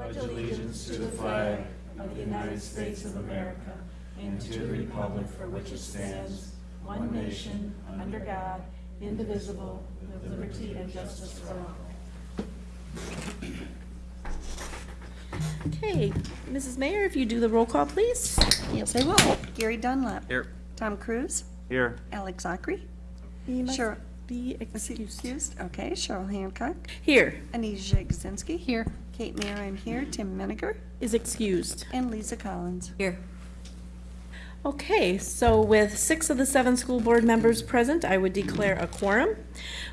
pledge allegiance to the flag of the United States of America and to the republic for which it stands, one nation, under God, indivisible, with liberty and justice for all. Okay, Mrs. Mayer, if you do the roll call, please. Yes, I will. Gary Dunlap. Here. Tom Cruise. Here. Alex Zachary. You must Sure. be Is he excused. excused? Okay, Cheryl Hancock. Here Anise Jagosinski. Here. Kate Mayer, I'm here. Tim Miniger. is excused. And Lisa Collins. Here. Okay, so with six of the seven school board members present, I would declare a quorum.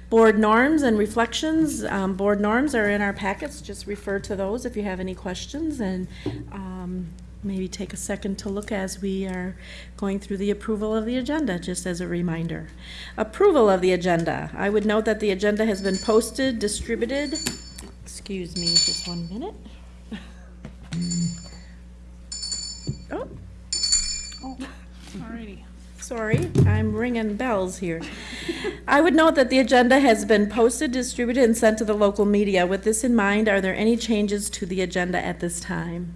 Board norms and reflections, um, board norms are in our packets, just refer to those if you have any questions and, um, maybe take a second to look as we are going through the approval of the agenda, just as a reminder. Approval of the agenda. I would note that the agenda has been posted, distributed, excuse me just one minute. Oh. oh, Alrighty. Sorry, I'm ringing bells here. I would note that the agenda has been posted, distributed, and sent to the local media. With this in mind, are there any changes to the agenda at this time?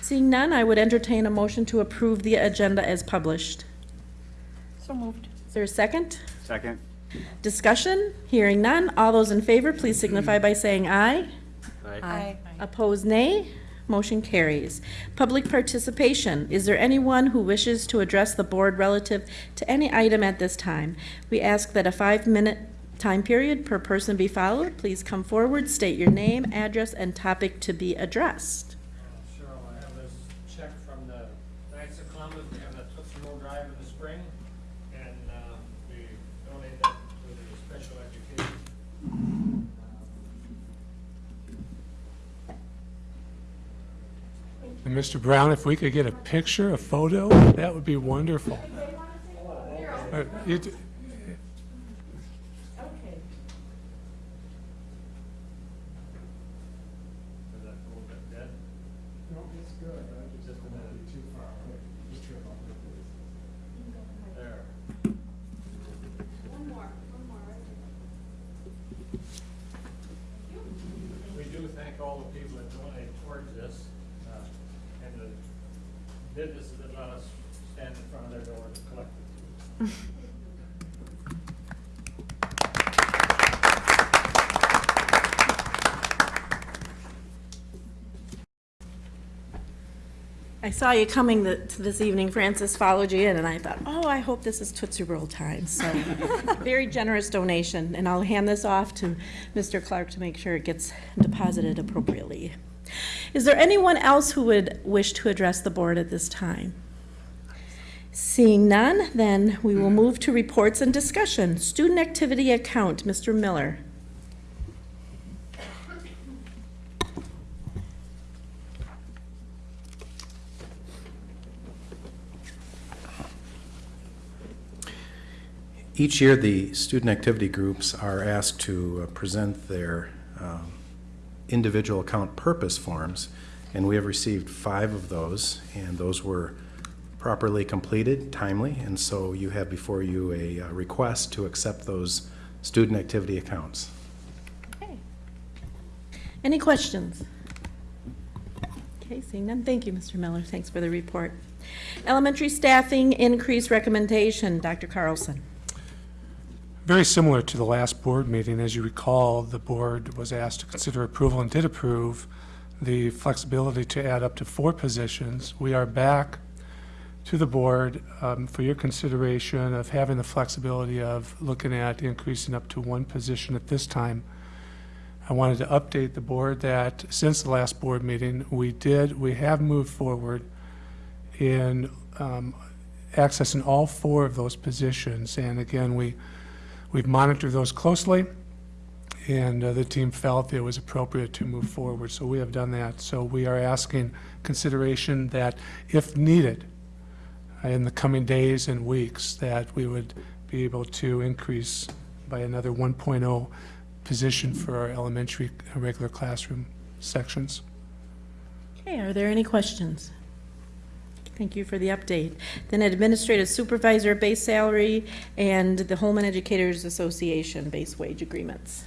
Seeing none, I would entertain a motion to approve the agenda as published. So moved. Is there a second? Second. Discussion? Hearing none. All those in favor, please signify by saying aye. Aye. Opposed, nay. Motion carries. Public participation. Is there anyone who wishes to address the board relative to any item at this time? We ask that a five-minute time period per person be followed. Please come forward, state your name, address, and topic to be addressed. Cheryl, I have this check from the Knights of Columbus, we have the Tootsie Roll Drive in the spring, and, uh, we donate that to the special education. And Mr. Brown, if we could get a picture, a photo, that would be wonderful. Uh, Is that a little bit dead? No, it's good, just a minute. Too far, There. We do thank all the people that donate towards this, uh, and the businesses that let us stand in front of their door to collect it. I saw you coming th- to this evening, Francis, followed you in, and I thought, oh, I hope this is Tootsie Roll time. So, very generous donation, and I'll hand this off to Mr. Clark to make sure it gets deposited appropriately. Is there anyone else who would wish to address the board at this time? Seeing none, then we will move to reports and discussion. Student activity account, Mr. Miller. Each year, the student activity groups are asked to uh, present their um, individual account purpose forms, and we have received five of those, and those were properly completed, timely, and so you have before you a uh, request to accept those student activity accounts. Okay. Any questions? Okay, seeing none, thank you, Mr. Miller, thanks for the report. Elementary staffing increase recommendation, Dr. Carlson. Very similar to the last board meeting, as you recall, the board was asked to consider approval and did approve the flexibility to add up to four positions. We are back to the board um, for your consideration of having the flexibility of looking at increasing up to one position at this time. I wanted to update the board that since the last board meeting, we did, we have moved forward in um, accessing all four of those positions. And again, we, we've monitored those closely, and uh, the team felt it was appropriate to move forward. So we have done that. So we are asking consideration that if needed uh, in the coming days and weeks, that we would be able to increase by another 1.0 position for our elementary regular classroom sections. Okay, are there any questions? Thank you for the update. Then administrative supervisor base salary and the Holmen Educators Association base wage agreements.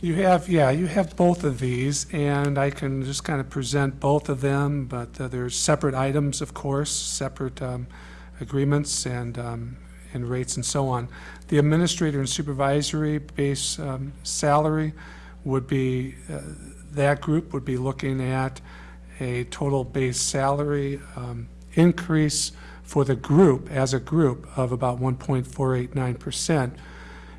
You have, yeah, you have both of these, and I can just kind of present both of them, but uh, there's separate items, of course, separate um, agreements and, um, and rates and so on. The administrator and supervisory base um, salary would be, uh, that group would be looking at a total base salary um, increase for the group, as a group, of about 1.489%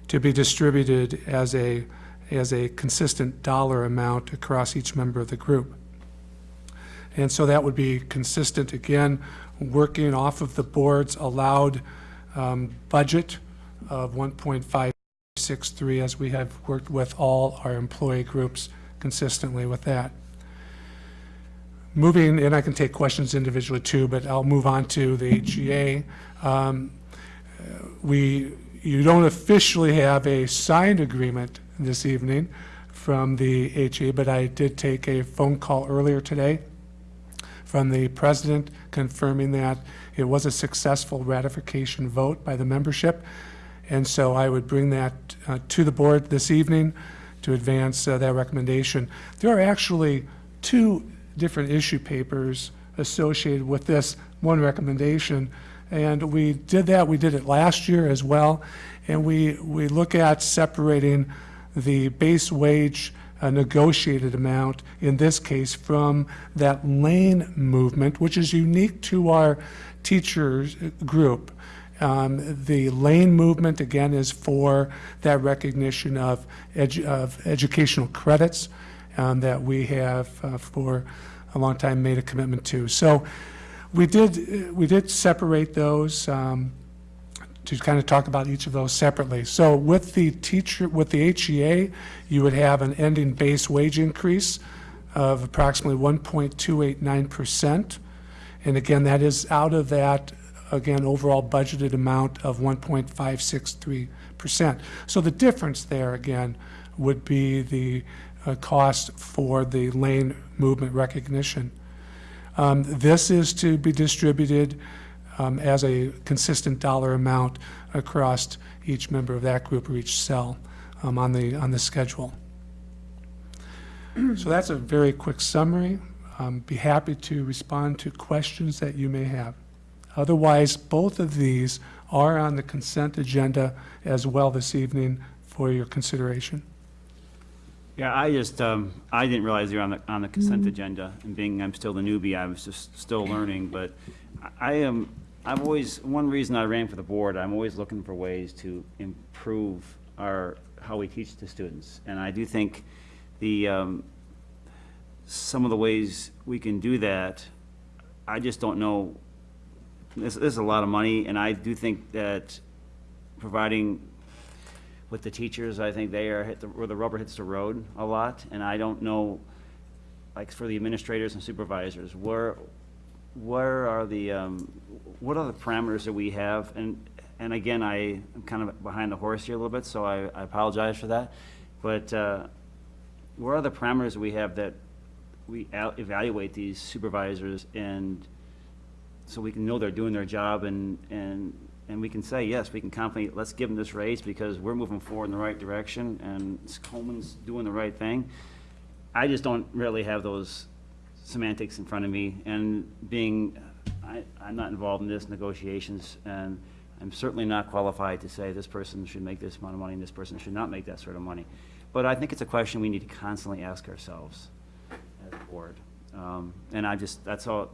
to be distributed as a, as a consistent dollar amount across each member of the group. And so that would be consistent, again, working off of the board's allowed um, budget of 1.563, as we have worked with all our employee groups consistently with that. Moving, and I can take questions individually too, but I'll move on to the HEA. Um, We, you don't officially have a signed agreement this evening from the HEA, but I did take a phone call earlier today from the president confirming that it was a successful ratification vote by the membership. And so I would bring that uh, to the board this evening to advance uh, that recommendation. There are actually two different issue papers associated with this one recommendation. And we did that, we did it last year as well. And we, we look at separating the base wage uh, negotiated amount, in this case, from that lane movement, which is unique to our teachers uh, group. Um, The lane movement, again, is for that recognition of, edu- of educational credits um, that we have uh, for a long time made a commitment to. So we did, uh, we did separate those um, to kind of talk about each of those separately. So with the teacher, with the HEA, you would have an ending base wage increase of approximately 1.289%. And again, that is out of that, again, overall budgeted amount of 1.563%. So the difference there, again, would be the uh, cost for the lane movement recognition. Um, This is to be distributed um, as a consistent dollar amount across each member of that group or each cell um, on the, on the schedule. So that's a very quick summary. Um, Be happy to respond to questions that you may have. Otherwise, both of these are on the consent agenda as well this evening for your consideration. Yeah, I just, um, I didn't realize you were on the, on the consent agenda, and being I'm still the newbie, I was just still learning, but I am, I've always, one reason I ran for the board, I'm always looking for ways to improve our, how we teach the students, and I do think the, um, some of the ways we can do that, I just don't know, this, this is a lot of money, and I do think that providing with the teachers, I think they are hit the, where the rubber hits the road a lot, and I don't know, like for the administrators and supervisors, where, where are the, um, what are the parameters that we have? And, and again, I am kind of behind the horse here a little bit, so I, I apologize for that. But, uh, where are the parameters we have that we evaluate these supervisors and so we can know they're doing their job and, and, and we can say, yes, we can confidently, let's give them this raise because we're moving forward in the right direction and Holmen's doing the right thing. I just don't really have those semantics in front of me and being, I, I'm not involved in this negotiations and I'm certainly not qualified to say this person should make this amount of money and this person should not make that sort of money. But I think it's a question we need to constantly ask ourselves as a board. Um, and I just, that's all,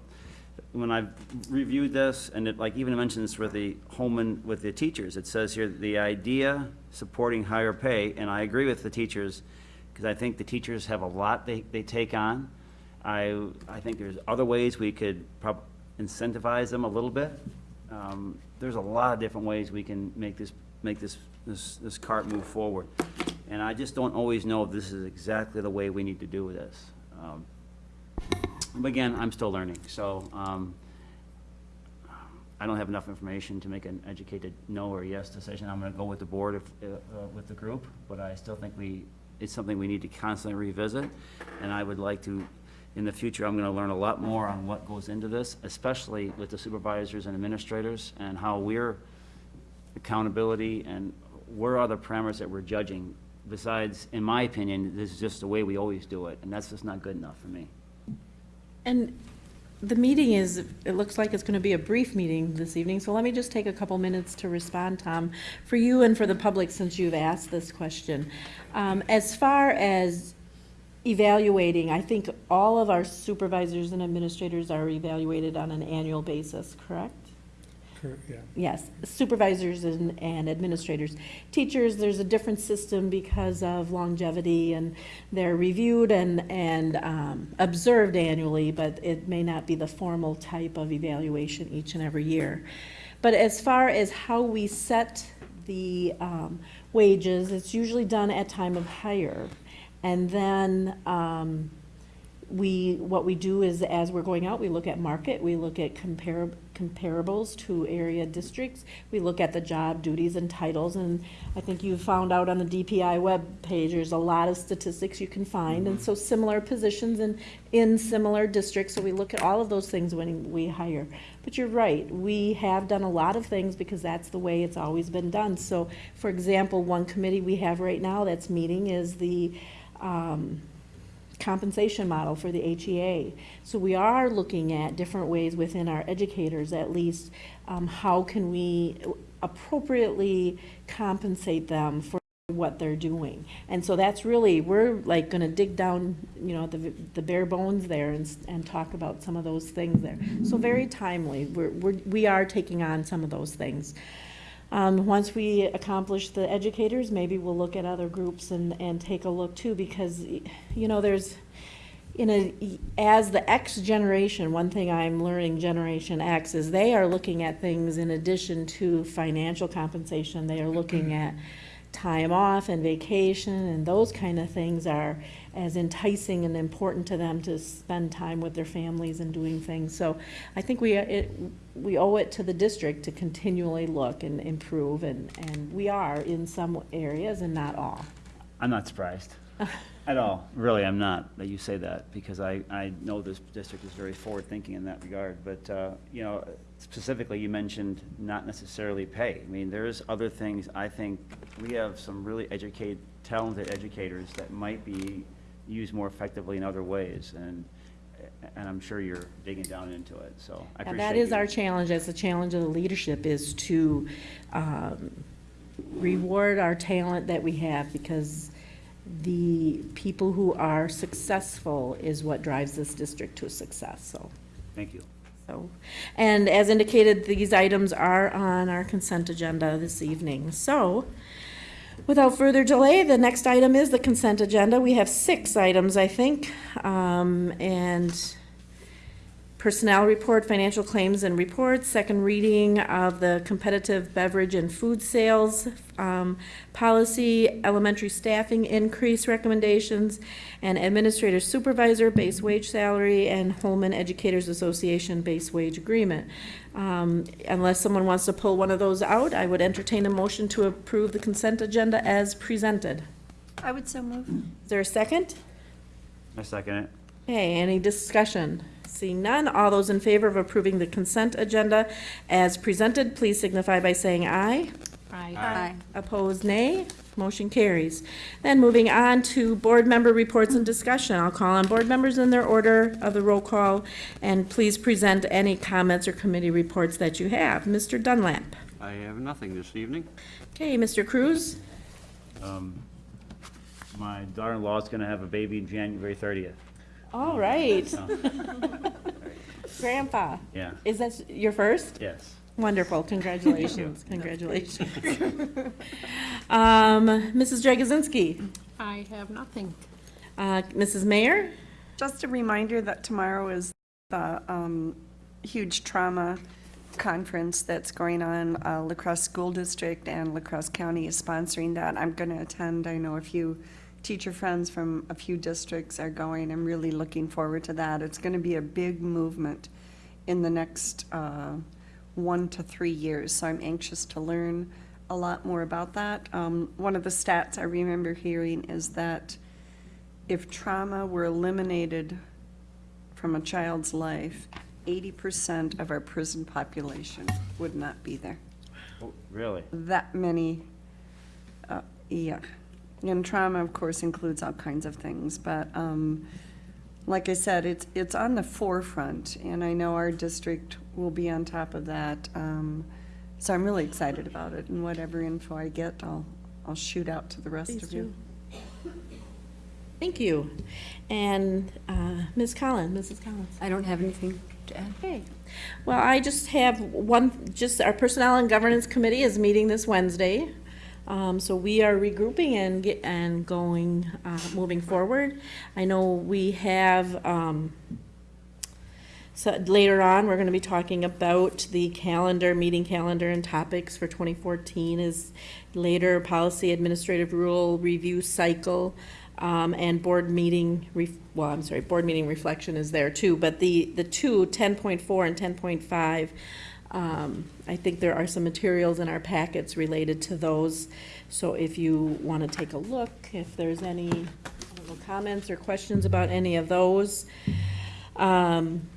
when I've reviewed this, and it, like even mentions with the Holmen, with the teachers, it says here, the idea supporting higher pay, and I agree with the teachers, because I think the teachers have a lot they, they take on. I, I think there's other ways we could incentivize them a little bit. Um, there's a lot of different ways we can make this, make this, this, this cart move forward. And I just don't always know if this is exactly the way we need to do this. Um, but again, I'm still learning, so, um, I don't have enough information to make an educated no or yes decision. I'm gonna go with the board if, uh, uh, with the group, but I still think we, it's something we need to constantly revisit. And I would like to, in the future, I'm gonna learn a lot more on what goes into this, especially with the supervisors and administrators, and how we're accountability and where are the parameters that we're judging besides, in my opinion, this is just the way we always do it, and that's just not good enough for me. And the meeting is, it looks like it's going to be a brief meeting this evening, so let me just take a couple minutes to respond, Tom, for you and for the public, since you've asked this question. Um, As far as evaluating, I think all of our supervisors and administrators are evaluated on an annual basis, correct? Yeah. Yes, supervisors and, and administrators. Teachers, there's a different system because of longevity and they're reviewed and, and um, observed annually, but it may not be the formal type of evaluation each and every year. But as far as how we set the um, wages, it's usually done at time of hire. And then, um, we, what we do is, as we're going out, we look at market, we look at compar- comparables to area districts, we look at the job duties and titles, and I think you found out on the DPI web page there's a lot of statistics you can find, and so similar positions in, in similar districts, so we look at all of those things when we hire. But you're right, we have done a lot of things because that's the way it's always been done. So, for example, one committee we have right now that's meeting is the, um, compensation model for the HEA. So we are looking at different ways within our educators, at least, um, how can we appropriately compensate them for what they're doing. And so that's really, we're like gonna dig down, you know, the, the bare bones there and, and talk about some of those things there. So very timely, we're, we're, we are taking on some of those things. Um, once we accomplish the educators, maybe we'll look at other groups and, and take a look too, because, you know, there's, in a, as the X generation, one thing I'm learning, Generation X, is they are looking at things in addition to financial compensation. They are looking at time off and vacation and those kind of things are as enticing and important to them to spend time with their families and doing things. So I think we, it, we owe it to the district to continually look and improve, and, and we are in some areas and not all. I'm not surprised at all. Really, I'm not that you say that because I, I know this district is very forward-thinking in that regard. But, uh, you know, specifically, you mentioned not necessarily pay. I mean, there's other things, I think, we have some really educate, talented educators that might be used more effectively in other ways. And, and I'm sure you're digging down into it, so I And appreciate that is you. our challenge, as the challenge of the leadership is to um, reward our talent that we have, because the people who are successful is what drives this district to success, so. Thank you. So, and as indicated, these items are on our consent agenda this evening. So, without further delay, the next item is the consent agenda. We have six items, I think, um, and personnel report, financial claims and reports, second reading of the competitive beverage and food sales um, policy, elementary staffing increase recommendations, and administrator supervisor base wage salary, and Holmen Educators Association base wage agreement. Um, Unless someone wants to pull one of those out, I would entertain a motion to approve the consent agenda as presented. I would so move. Is there a second? I second it. Okay, any discussion? Seeing none, all those in favor of approving the consent agenda as presented, please signify by saying aye. Aye. Aye. Opposed, nay. Motion carries. Then moving on to board member reports and discussion. I'll call on board members in their order of the roll call, and please present any comments or committee reports that you have. Mr. Dunlap. I have nothing this evening. Okay, Mr. Cruz. Um, my daughter-in-law is gonna have a baby January thirtieth. All right. Grandpa, Yeah, is that your first? yes. Wonderful, congratulations, congratulations. Um, Mrs. Dragozinski, I have nothing. uh, Mrs. Mayer, Just a reminder that tomorrow is the um, huge trauma conference that's going on. Uh, La Crosse School District and La Crosse County is sponsoring that. I'm going to attend. I know a few teacher friends from a few districts are going. I'm really looking forward to that. It's going to be a big movement in the next uh, one to three years, so I'm anxious to learn a lot more about that. Um, One of the stats I remember hearing is that if trauma were eliminated from a child's life, eighty percent of our prison population would not be there. Oh, Really? That many, uh, yeah, And trauma, of course, includes all kinds of things, but, um, like I said, it's, it's on the forefront, and I know our district will be on top of that. Um, so I'm really excited about it, and whatever info I get, I'll, I'll shoot out to the rest Please of you. do. Thank you. And uh, Ms. Collins, Mrs. Collins? I don't have anything to add. Okay. Well, I just have one, just our Personnel and Governance Committee is meeting this Wednesday. Um, So we are regrouping and get, and going, uh, moving forward. I know we have, um, so later on, we're going to be talking about the calendar, meeting calendar and topics for 2014 is later policy administrative rule review cycle um, and board meeting, well, I'm sorry, board meeting reflection is there too, but the, the two, 10.4 and 10.5, um, I think there are some materials in our packets related to those. So if you want to take a look, if there's any comments or questions about any of those. Um,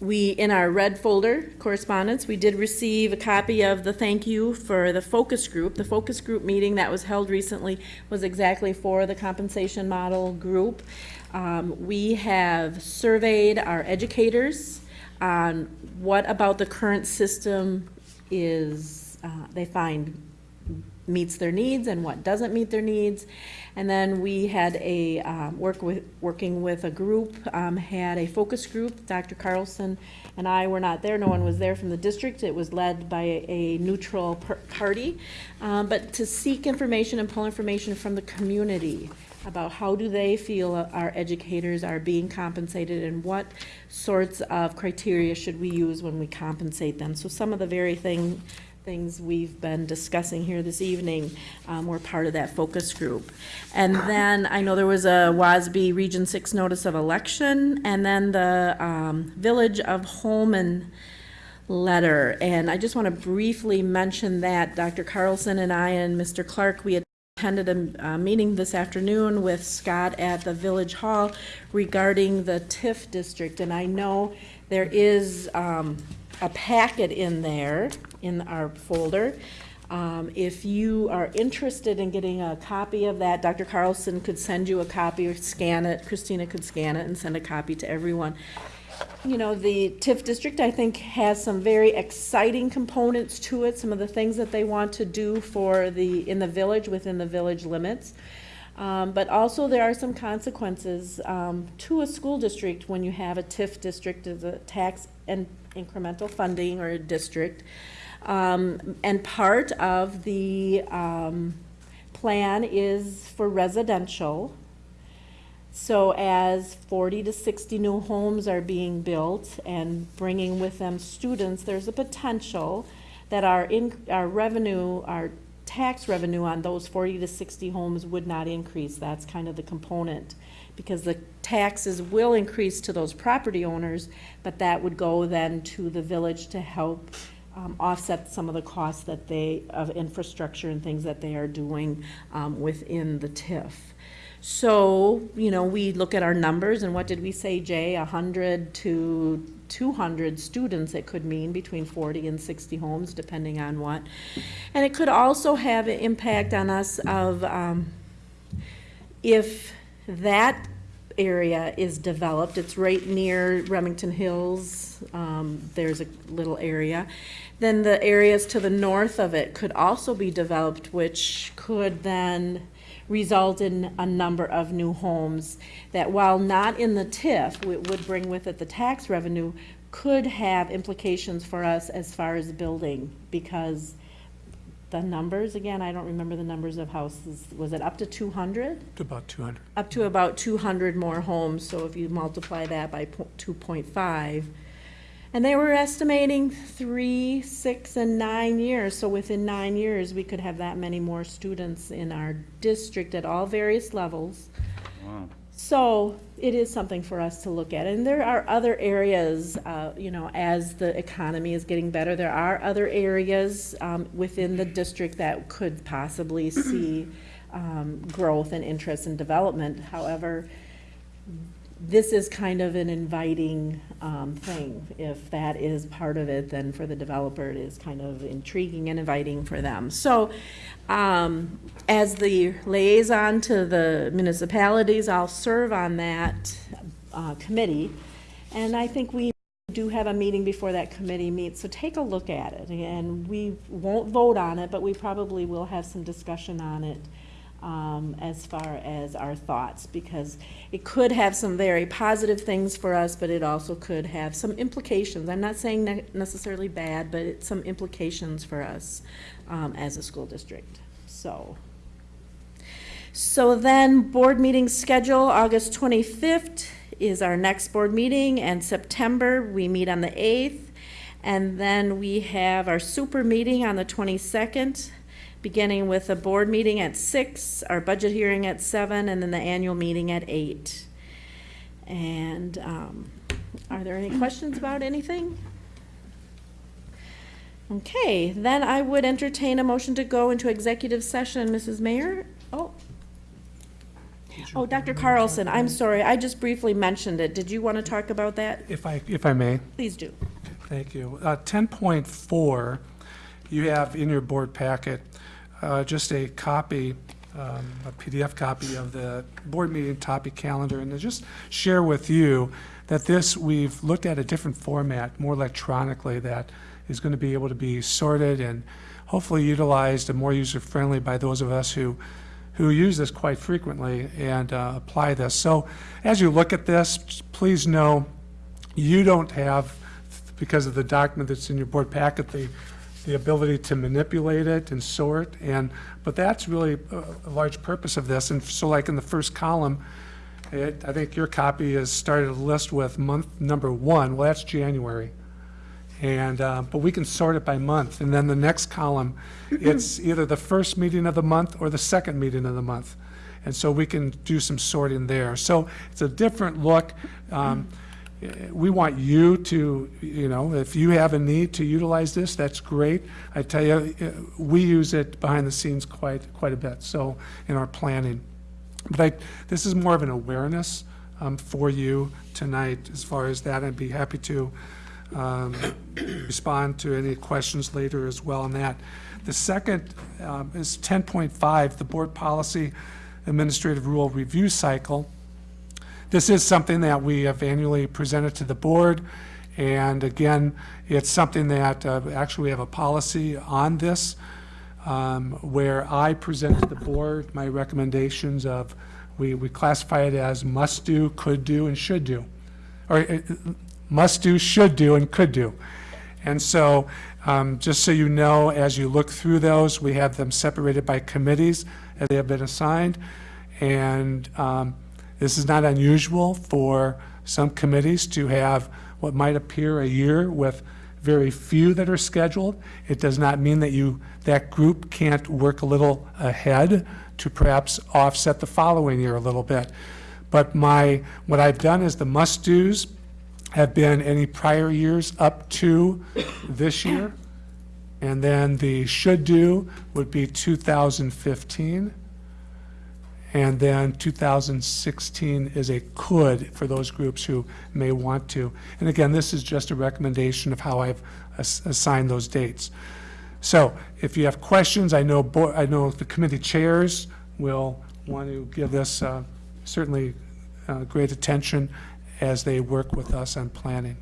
we, in our red folder correspondence, we did receive a copy of the thank you for the focus group. The focus group meeting that was held recently was exactly for the compensation model group. Um, we have surveyed our educators on what about the current system is, uh, they find meets their needs and what doesn't meet their needs. And then we had a, um, work with, working with a group, um, had a focus group. Dr. Carlson and I were not there, no one was there from the district. It was led by a, a neutral party. Um, but to seek information and pull information from the community about how do they feel our educators are being compensated and what sorts of criteria should we use when we compensate them. So some of the very thing, things we've been discussing here this evening um, were part of that focus group. And then I know there was a WASB Region 6 notice of election, and then the um, Village of Holmen letter. And I just want to briefly mention that Dr. Carlson and I and Mr. Clark, we attended a, a meeting this afternoon with Scott at the Village Hall regarding the TIF district. And I know there is um, a packet in there, in our folder. Um, If you are interested in getting a copy of that, Dr. Carlson could send you a copy or scan it. Christina could scan it and send a copy to everyone. You know, the TIF district, I think, has some very exciting components to it, some of the things that they want to do for the, in the village, within the village limits. Um, But also, there are some consequences um, to a school district when you have a TIF district as a tax and incremental funding or a district. Um, And part of the um, plan is for residential. So as 40 to 60 new homes are being built and bringing with them students, there's a potential that our in, our revenue, our tax revenue on those 40 to 60 homes would not increase. That's kind of the component. Because the taxes will increase to those property owners, but that would go then to the village to help um, offset some of the costs that they, of infrastructure and things that they are doing um, within the TIF. So, you know, we look at our numbers, and what did we say, Jay? Hundred to two hundred students it could mean, between forty and sixty homes, depending on what. And it could also have an impact on us of, um, if that area is developed, it's right near Remington Hills, um, there's a little area, then the areas to the north of it could also be developed, which could then result in a number of new homes that while not in the TIF, it would bring with it the tax revenue, could have implications for us as far as building, because the numbers, again, I don't remember the numbers of houses, was it up to two hundred? to about 200. Up to about two hundred more homes, so if you multiply that by two point five. And they were estimating three, six, and nine years, so within nine years, we could have that many more students in our district at all various levels. Wow. So it is something for us to look at. And there are other areas, uh, you know, as the economy is getting better, there are other areas um, within the district that could possibly see um, growth and interest and development. However, this is kind of an inviting um, thing. If that is part of it, then for the developer, it is kind of intriguing and inviting for them. So um, as the liaison to the municipalities, I'll serve on that uh, committee. And I think we do have a meeting before that committee meets, so take a look at it. And we won't vote on it, but we probably will have some discussion on it um, as far as our thoughts, because it could have some very positive things for us, but it also could have some implications. I'm not saying ne- necessarily bad, but it's some implications for us um, as a school district. So. So then, board meeting schedule, August 25th is our next board meeting, and September, we meet on the 8th. And then we have our super meeting on the 22nd, beginning with a board meeting at 6, our budget hearing at 7, and then the annual meeting at 8. And um, are there any questions about anything? Okay, then I would entertain a motion to go into executive session. Mrs. Mayer? Oh. Oh, Dr. Carlson, I'm sorry, I just briefly mentioned it. Did you want to talk about that? If I, if I may. Please do. Thank you. Uh, 10.4, you have in your board packet uh, just a copy, um, a PDF copy of the board meeting topic calendar, and to just share with you that this, we've looked at a different format, more electronically, that is going to be able to be sorted and hopefully utilized and more user-friendly by those of us who who use this quite frequently and uh, apply this. So as you look at this, please know you don't have, because of the document that's in your board packet, the, the ability to manipulate it and sort, and, but that's really a, a large purpose of this. And so like in the first column, it, I think your copy has started a list with month number one, well, that's January. And, uh, but we can sort it by month. And then the next column, it's either the first meeting of the month or the second meeting of the month. And so we can do some sorting there. So it's a different look. Um, We want you to, you know, if you have a need to utilize this, that's great. I tell you, eh, we use it behind the scenes quite, quite a bit, so, in our planning. But I, this is more of an awareness um, for you tonight as far as that. I'd be happy to um, respond to any questions later as well on that. The second um, is 10.5, the Board Policy Administrative Rule Review Cycle. This is something that we have annually presented to the board, and again, it's something that, uh, actually, we have a policy on this, um, where I present to the board my recommendations of, we, we classify it as must-do, could-do, and should-do. Or, uh, must do, should do, and could do. And so, um, just so you know, as you look through those, we have them separated by committees as they have been assigned. And um, this is not unusual for some committees to have what might appear a year with very few that are scheduled. It does not mean that you, that group can't work a little ahead to perhaps offset the following year a little bit. But my, what I've done is the must-dos, have been any prior years up to this year. And then the should do would be 2015. And then 2016 is a could for those groups who may want to. And again, this is just a recommendation of how I've ass- assigned those dates. So if you have questions, I know, I know the committee chairs will want to give this uh, certainly uh, great attention as they work with us on planning.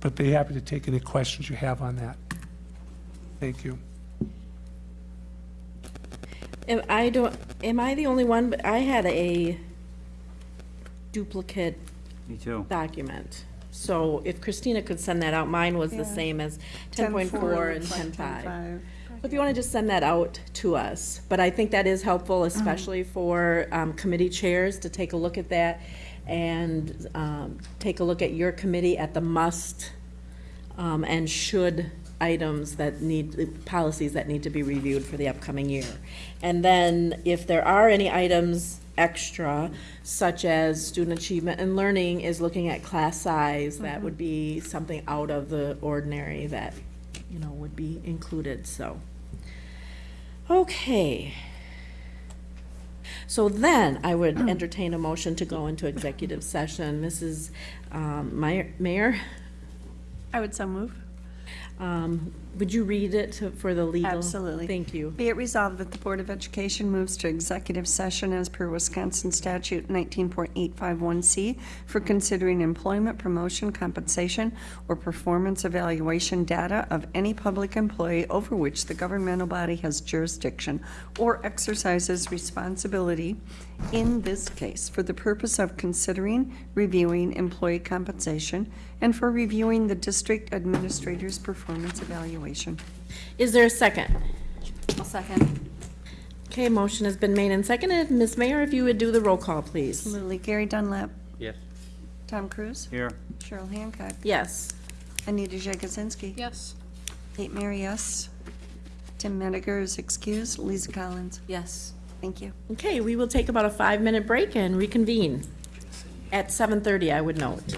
But be happy to take any questions you have on that. Thank you. Am I don't, am I the only one, but I had a duplicate Me too. document. So if Christina could send that out, mine was the Yeah. same as ten point four and ten five. 10.5. If you want to just send that out to us, but I think that is helpful, especially for um, committee chairs to take a look at that and um, take a look at your committee at the must um, and should items that need, policies that need to be reviewed for the upcoming year. And then if there are any items extra, such as student achievement and learning is looking at class size, that would be something out of the ordinary that, you know, would be included, so. Okay. So then I would entertain a motion to go into executive session. Mrs. um, Meyer- Mayor, I would so move. Um, would you read it to- for the legal? Absolutely. Thank you. Be it resolved that the Board of Education moves to executive session as per Wisconsin statute 19.851C for considering employment, promotion, compensation, or performance evaluation data of any public employee over which the governmental body has jurisdiction or exercises responsibility in this case for the purpose of considering, reviewing employee compensation, and for reviewing the district administrator's performance evaluation. Is there a second? I'll second. Okay, motion has been made and seconded. Ms. Mayer, if you would do the roll call, please. Absolutely. Gary Dunlap. Yes. Tom Cruise. Here. Cheryl Hancock. Yes. Anita Jagosinski. Yes. Kate Mary, yes. Tim Mediger is excused. Lisa Collins. Yes. Thank you. Okay, we will take about a five-minute break and reconvene at 7:30, I would note.